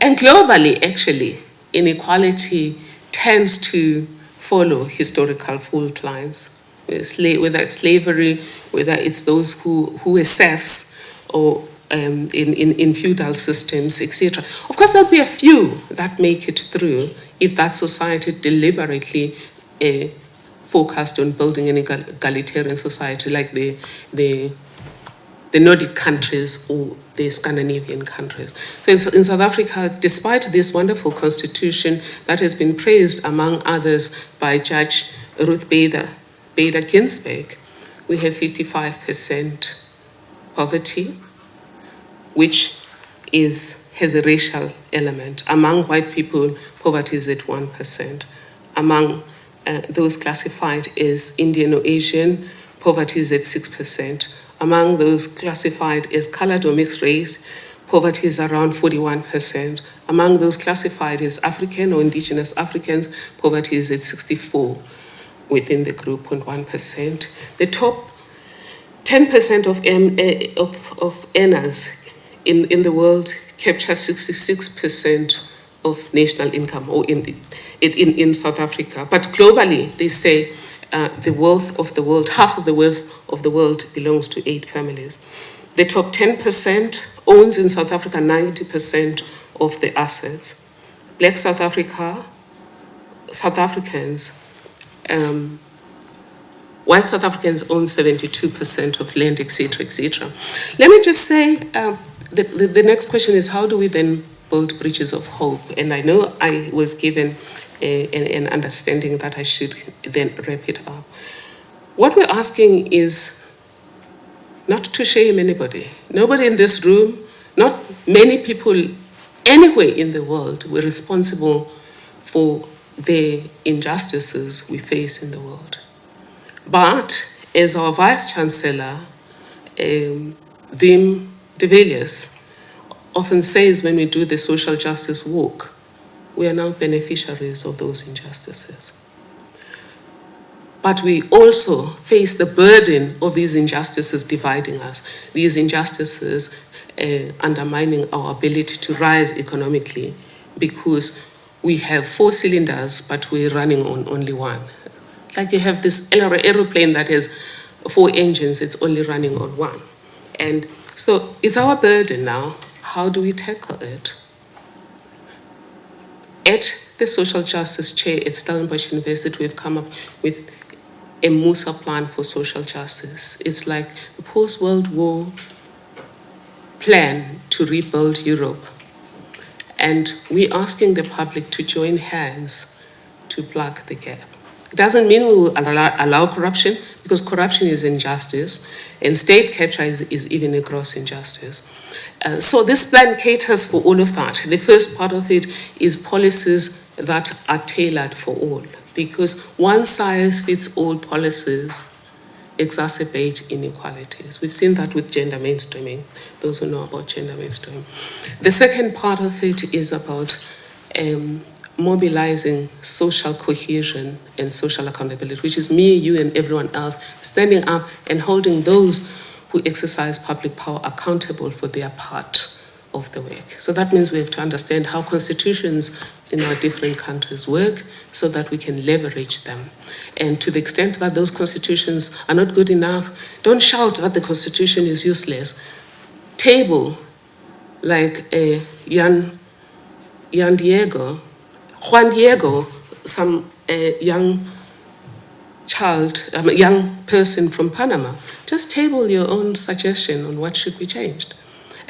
And globally, actually, inequality tends to follow historical fault lines, whether it's slavery, whether it's those who, who are serfs or um, in, in, in feudal systems, etc. Of course, there'll be a few that make it through if that society deliberately uh, focused on building an egalitarian society like the, the, the Nordic countries or the Scandinavian countries. So in, in, South Africa, despite this wonderful constitution that has been praised, among others, by Judge Ruth Bader, Bader Ginsburg, we have 55% poverty, which is, has a racial element. Among white people, poverty is at 1%. Among uh, those classified as Indian or Asian, poverty is at 6%. Among those classified as colored or mixed race, poverty is around 41%. Among those classified as African or indigenous Africans, poverty is at 64 within the group, 0.1%. The top 10% of, uh, of, of earners in, in the world capture 66% of national income or in, in, in South Africa. But globally, they say uh, the wealth of the world, half of the wealth of the world belongs to eight families. The top 10% owns in South Africa 90% of the assets. Black South Africa, South Africans, um, white South Africans own 72% of land, etc., etc. Let me just say, uh, the, the, the next question is how do we then build bridges of hope? And I know I was given a, an understanding that I should then wrap it up. What we're asking is not to shame anybody. Nobody in this room, not many people anywhere in the world were responsible for the injustices we face in the world. But as our Vice Chancellor, um, Wim de Villiers, often says when we do the social justice work, we are now beneficiaries of those injustices. But we also face the burden of these injustices dividing us, these injustices uh, undermining our ability to rise economically because we have four cylinders, but we're running on only one. Like you have this aeroplane that has four engines, it's only running on one. And so it's our burden now. How do we tackle it? At the social justice chair at Stellenbosch University, we've come up with a MUSA plan for social justice. It's like the post-World War plan to rebuild Europe. And we're asking the public to join hands to plug the gap. It doesn't mean we will allow, allow corruption, because corruption is injustice, and state capture is, is even a gross injustice. Uh, so this plan caters for all of that. The first part of it is policies that are tailored for all, because one size fits all policies exacerbate inequalities. We've seen that with gender mainstreaming, those who know about gender mainstreaming. The second part of it is about um, mobilizing social cohesion and social accountability, which is me, you, and everyone else standing up and holding those who exercise public power accountable for their part of the work. So that means we have to understand how constitutions in our different countries work so that we can leverage them. And to the extent that those constitutions are not good enough, don't shout that the constitution is useless. Table, like uh, Jan, Jan Diego, Juan Diego, some uh, young child, um, young person from Panama, just table your own suggestion on what should be changed.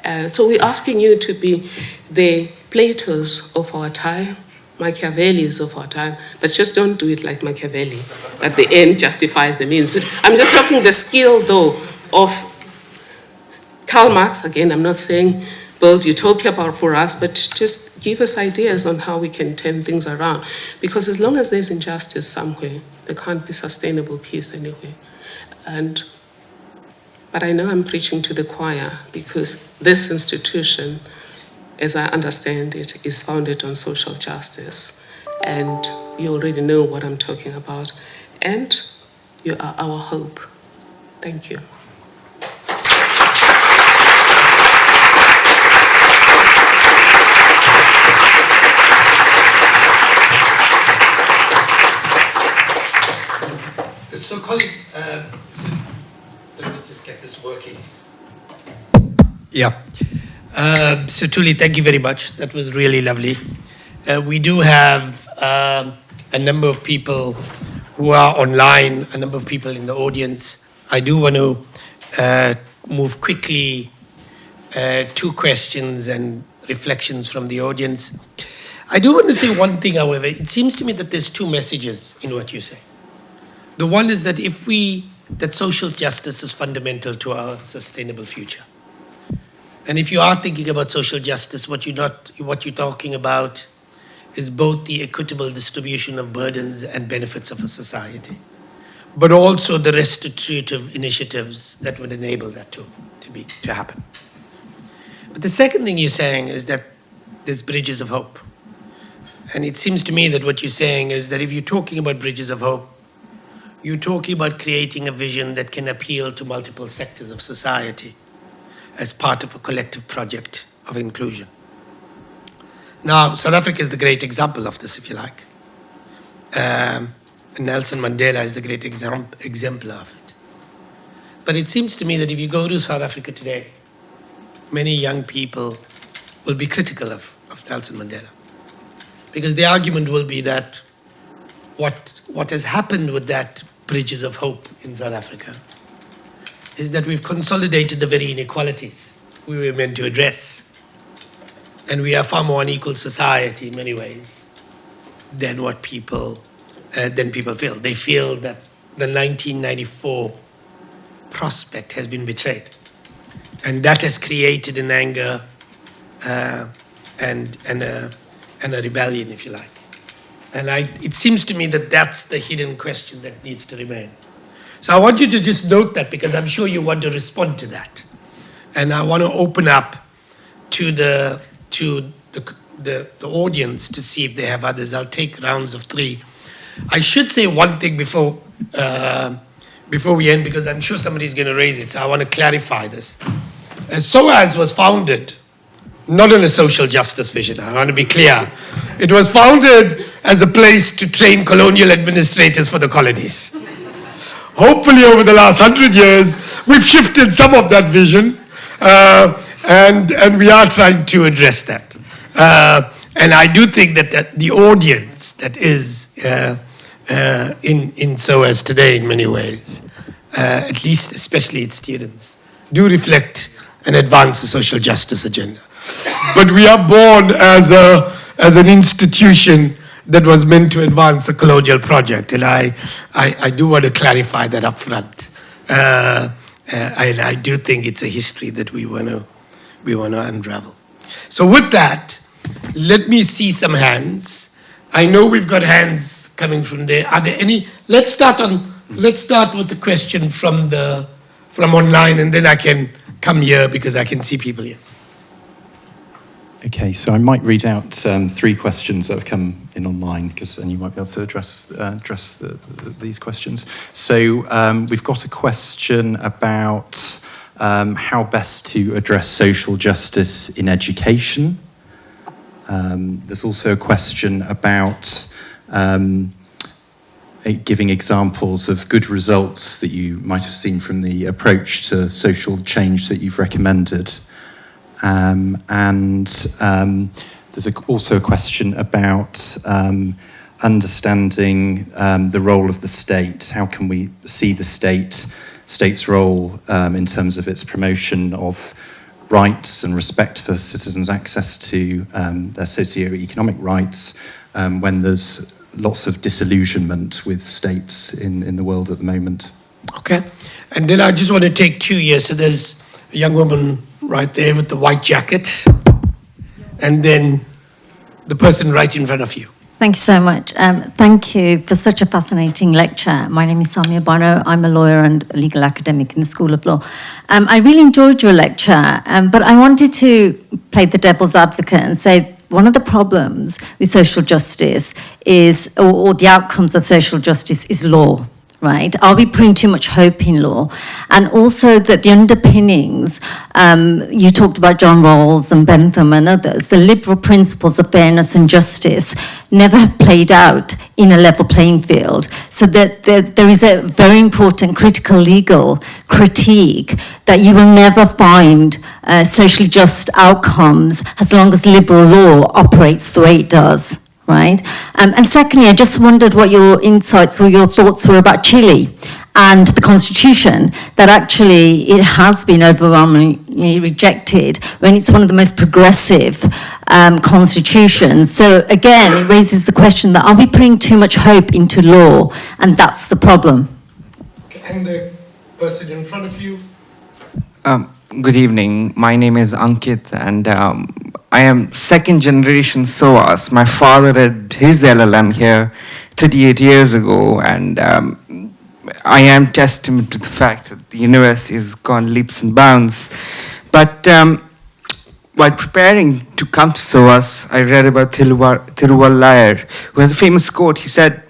Uh, so we're asking you to be the Platos of our time, Machiavellis of our time, but just don't do it like Machiavelli. At the end justifies the means. But I'm just talking the skill, though, of Karl Marx. Again, I'm not saying build utopia about for us, but just give us ideas on how we can turn things around. Because as long as there's injustice somewhere, there can't be sustainable peace anywhere. And but I know I'm preaching to the choir because this institution, as I understand it, is founded on social justice. And you already know what I'm talking about. And you are our hope. Thank you. So, colleague, uh, so let me just get this working. Yeah. Uh, so, Thuli, thank you very much. That was really lovely. Uh, we do have um, a number of people who are online, a number of people in the audience. I do want to uh, move quickly uh, two questions and reflections from the audience. I do want to say one thing, however. It seems to me that there's two messages in what you say. The one is that if we, that social justice is fundamental to our sustainable future. And if you are thinking about social justice, what you're not, what you're talking about is both the equitable distribution of burdens and benefits of a society, but also the restitutive initiatives that would enable that to, to be, to happen. But the second thing you're saying is that there's bridges of hope. And it seems to me that what you're saying is that if you're talking about bridges of hope, you're talking about creating a vision that can appeal to multiple sectors of society as part of a collective project of inclusion. Now, South Africa is the great example of this, if you like. Um, Nelson Mandela is the great exam- exemplar of it. But it seems to me that if you go to South Africa today, many young people will be critical of, of Nelson Mandela. Because the argument will be that what, what has happened with that bridges of hope in South Africa is that we've consolidated the very inequalities we were meant to address. And we are far more unequal society in many ways than what people uh, than people feel. They feel that the 1994 prospect has been betrayed, and that has created an anger uh, and and a and a rebellion, if you like. And I, it seems to me that that's the hidden question that needs to remain. So I want you to just note that because I'm sure you want to respond to that. And I want to open up to the to the, the, the audience to see if they have others. I'll take rounds of three. I should say one thing before uh, before we end because I'm sure somebody's going to raise it. So I want to clarify this. Uh, SOAS was founded not on a social justice vision. I want to be clear. It was founded as a place to train colonial administrators for the colonies. Hopefully, over the last hundred years, we've shifted some of that vision, uh, and, and we are trying to address that. Uh, and I do think that, that the audience that is uh, uh in, in SOAS today, in many ways, uh, at least especially its students, do reflect and advance the social justice agenda. But we are born as, a, as an institution that was meant to advance the colonial project. And I, I, I do want to clarify that up front. Uh, uh, and I do think it's a history that we want to we want to unravel. So with that, let me see some hands. I know we've got hands coming from there. Are there any? Let's start on. Let's start with the question from the from online, and then I can come here because I can see people here. Okay, so I might read out um, three questions that have come in online, because then you might be able to address uh, address the, the, these questions. So um, we've got a question about um, how best to address social justice in education. Um, there's also a question about um, giving examples of good results that you might have seen from the approach to social change that you've recommended. Um, and um, there's a, also a question about um, understanding um, the role of the state. How can we see the state state's role um, in terms of its promotion of rights and respect for citizens' access to um, their socio-economic rights when there's lots of disillusionment with states in, in the world at the moment. Okay. And then I just want to take two years. So there's a young woman right there with the white jacket, and then the person right in front of you. Thank you so much. Um, thank you for such a fascinating lecture. My name is Samia Bano. I'm a lawyer and a legal academic in the School of Law. Um, I really enjoyed your lecture, um, but I wanted to play the devil's advocate and say one of the problems with social justice is, or, or the outcomes of social justice is law right? Are we putting too much hope in law? And also that the underpinnings, um, you talked about John Rawls and Bentham and others, the liberal principles of fairness and justice never have played out in a level playing field. So that there, there is a very important critical legal critique that you will never find uh, socially just outcomes as long as liberal law operates the way it does right? Um, and secondly, I just wondered what your insights or your thoughts were about Chile and the constitution, that actually it has been overwhelmingly rejected when it's one of the most progressive um, constitutions. So again, it raises the question that are we putting too much hope into law? And that's the problem. Okay. And the person in front of you. Um, good evening. My name is Ankit, and um, I am second generation SOAS. My father had his LLM here 38 years ago, and um, I am testament to the fact that the university has gone leaps and bounds. But um, while preparing to come to SOAS, I read about Thiruvalluvar, who has a famous quote. He said,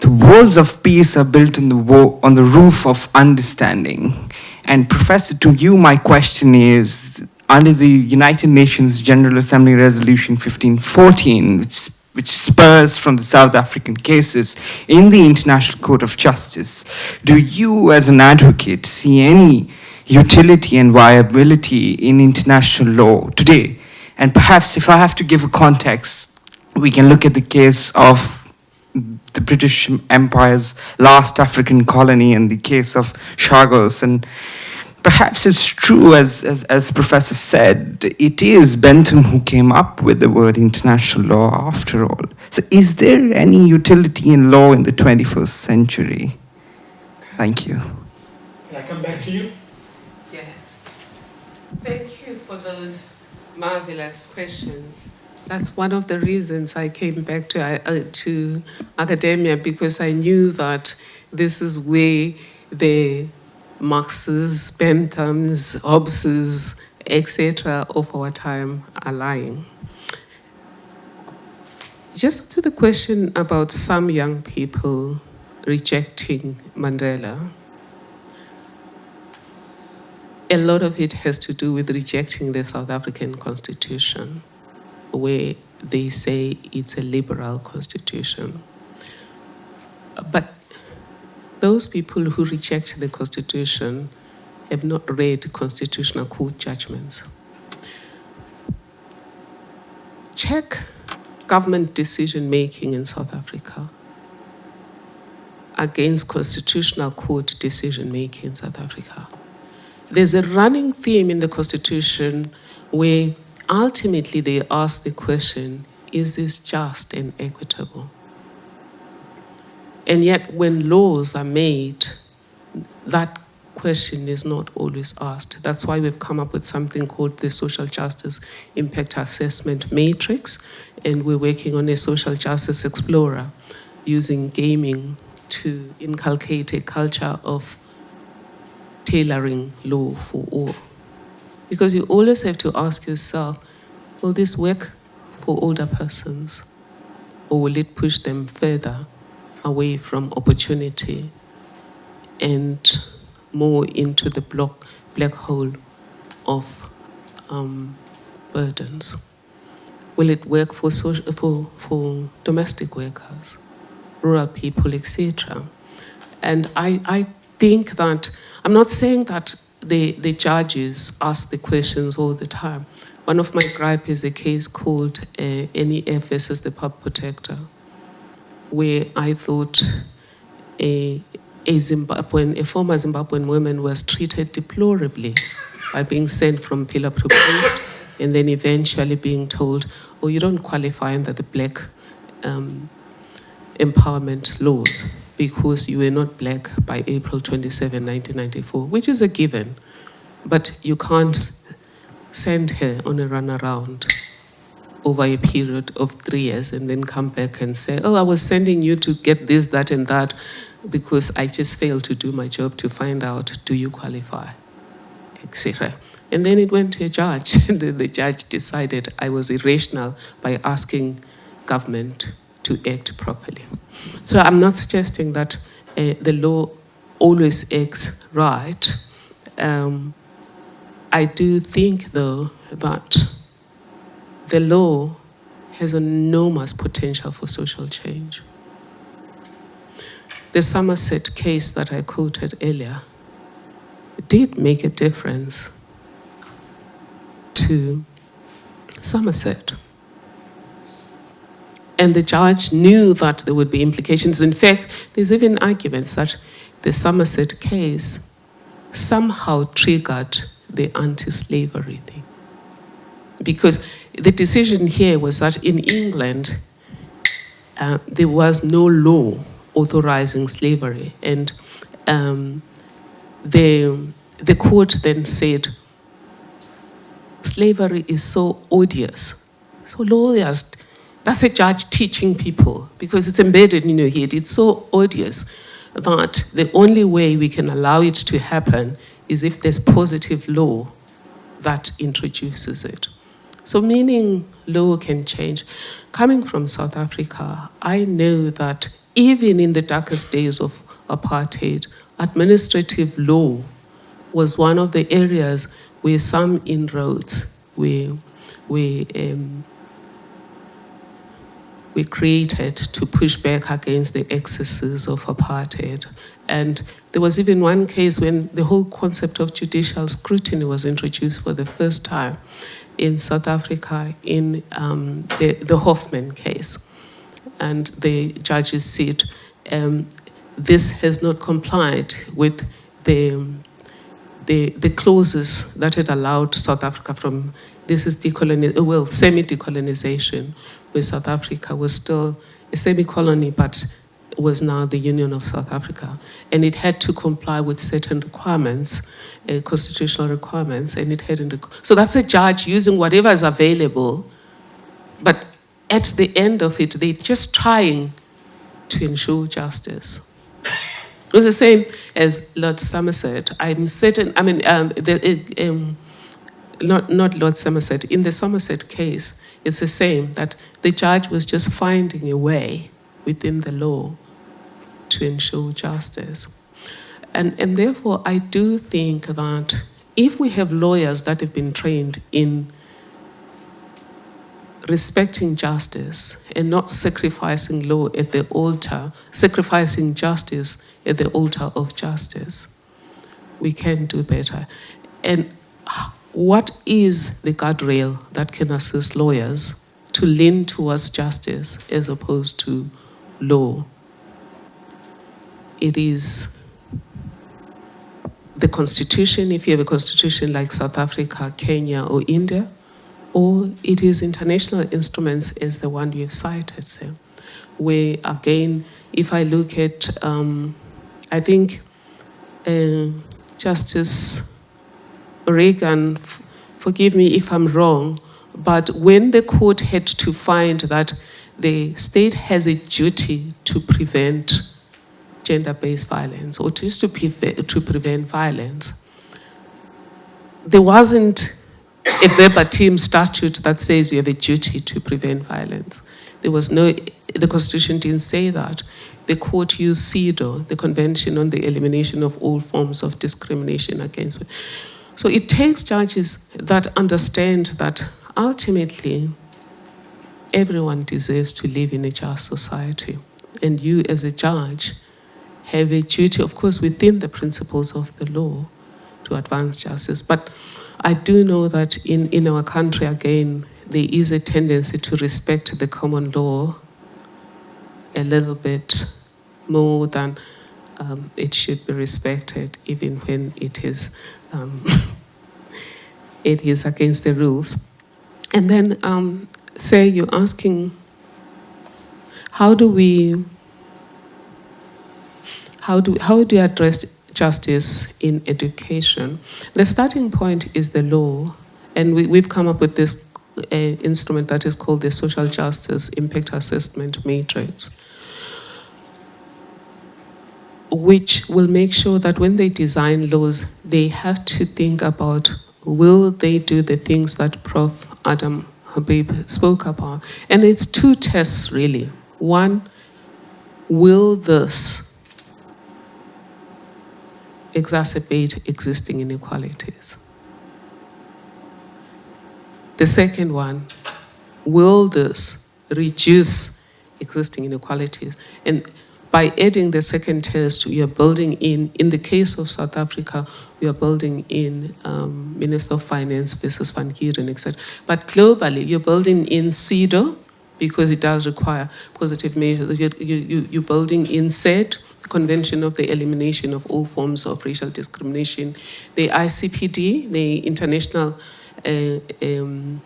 the walls of peace are built the, on the roof of understanding. And Professor, to you, my question is, under the United Nations General Assembly Resolution 1514, which, which spurs from the South African cases in the International Court of Justice, do you, as an advocate, see any utility and viability in international law today? And perhaps if I have to give a context, we can look at the case of the British Empire's last African colony and the case of Chagos. And perhaps it's true, as, as, as Professor said, it is Bentham who came up with the word international law after all. So is there any utility in law in the 21st century? Thank you. Can I come back to you? Yes. Thank you for those marvelous questions. That's one of the reasons I came back to, uh, to academia because I knew that this is where the Marx's, Bentham's, Hobbes's, etc. of our time are lying. Just to the question about some young people rejecting Mandela, a lot of it has to do with rejecting the South African Constitution where they say it's a liberal constitution. But those people who reject the constitution have not read constitutional court judgments. Check government decision making in South Africa against constitutional court decision making in South Africa. There's a running theme in the constitution where ultimately they ask the question, is this just and equitable? And yet when laws are made, that question is not always asked. That's why we've come up with something called the Social Justice Impact Assessment Matrix, and we're working on a Social Justice Explorer using gaming to inculcate a culture of tailoring law for all. Because you always have to ask yourself, will this work for older persons? Or will it push them further away from opportunity and more into the block, black hole of um, burdens? Will it work for, social, for, for domestic workers, rural people, etc.? And I, I think that, I'm not saying that the, the judges ask the questions all the time. One of my gripe is a case called uh, NEF versus the Pub Protector, where I thought a, a Zimbabwean, a former Zimbabwean woman was treated deplorably by being sent from pillar proposed and then eventually being told, oh, you don't qualify under the black um, empowerment laws because you were not black by April 27, 1994, which is a given. But you can't send her on a runaround over a period of three years and then come back and say, oh, I was sending you to get this, that, and that because I just failed to do my job to find out, do you qualify, etc. And then it went to a judge, (laughs) and the judge decided I was irrational by asking government to act properly. So I'm not suggesting that uh, the law always acts right. Um, I do think, though, that the law has enormous potential for social change. The Somerset case that I quoted earlier did make a difference to Somerset. And the judge knew that there would be implications. In fact, there's even arguments that the Somerset case somehow triggered the anti slavery thing. Because the decision here was that in England, uh, there was no law authorizing slavery. And um, the, the court then said, slavery is so odious. So lawyers, that's a judge teaching people because it's embedded in your head. It's so odious that the only way we can allow it to happen is if there's positive law that introduces it. So, meaning law can change. Coming from South Africa, I know that even in the darkest days of apartheid, administrative law was one of the areas where some inroads were, were, um, were created to push back against the excesses of apartheid. And there was even one case when the whole concept of judicial scrutiny was introduced for the first time in South Africa in um, the, the Hoffman case. And the judges said um, this has not complied with the, the, the clauses that had allowed South Africa from, this is decolonization, well, semi-decolonization, where South Africa was still a semi-colony, but was now the Union of South Africa. And it had to comply with certain requirements, uh, constitutional requirements, and it hadn't. So that's a judge using whatever is available, but at the end of it, they're just trying to ensure justice. It was the same as Lord Somerset. I'm certain, I mean, um, the, um, not, not Lord Somerset, in the Somerset case, it's the same, that the judge was just finding a way within the law to ensure justice. And, and therefore, I do think that if we have lawyers that have been trained in respecting justice and not sacrificing law at the altar, sacrificing justice at the altar of justice, we can do better. And what is the guardrail that can assist lawyers to lean towards justice as opposed to law? It is the constitution, if you have a constitution like South Africa, Kenya, or India, or it is international instruments as the one you've cited, so, where again, if I look at, um, I think uh, Justice O'Regan, forgive me if I'm wrong, but when the court had to find that the state has a duty to prevent gender-based violence or just to, to prevent violence, there wasn't a verbatim statute that says you have a duty to prevent violence. There was no, the Constitution didn't say that. The court used CEDAW, the Convention on the Elimination of All Forms of Discrimination Against Women. So it takes judges that understand that ultimately everyone deserves to live in a just society. And you, as a judge, have a duty, of course, within the principles of the law to advance justice. But I do know that in, in our country, again, there is a tendency to respect the common law a little bit more than um, it should be respected even when it is um, (laughs) it is against the rules. And then um, say you're asking how do we how do how do you address justice in education? The starting point is the law, and we, we've come up with this uh, instrument that is called the Social Justice Impact Assessment Matrix, which will make sure that when they design laws, they have to think about will they do the things that Prof. Adam Habib spoke about. And it's two tests really. One, will this exacerbate existing inequalities? The second one, will this reduce existing inequalities? And by adding the second test, we are building in, in the case of South Africa, we are building in um, Minister of Finance versus Van Heerden, etc. But globally, you're building in CEDAW because it does require positive measures. You, you, you're building in CERD, Convention of the Elimination of All Forms of Racial Discrimination, the ICPD, the International uh, um,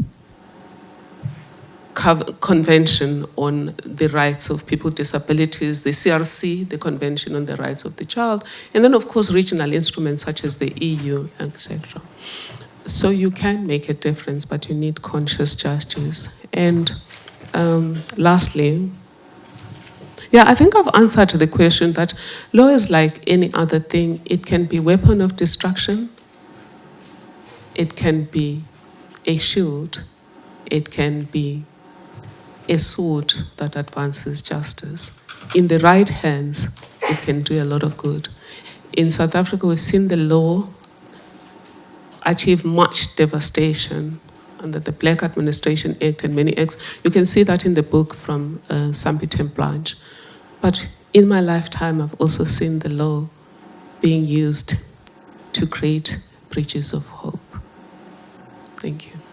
Convention on the Rights of People with Disabilities, the CRC, the Convention on the Rights of the Child, and then, of course, regional instruments such as the EU, etc. So you can make a difference, but you need conscious justice. And um, lastly, yeah, I think I've answered to the question that law is like any other thing. It can be weapon of destruction. It can be a shield. It can be a sword that advances justice. In the right hands, it can do a lot of good. In South Africa, we've seen the law achieve much devastation under the Black Administration Act and many acts. You can see that in the book from uh, Sampie Terreblanche. But in my lifetime, I've also seen the law being used to create bridges of hope. Thank you.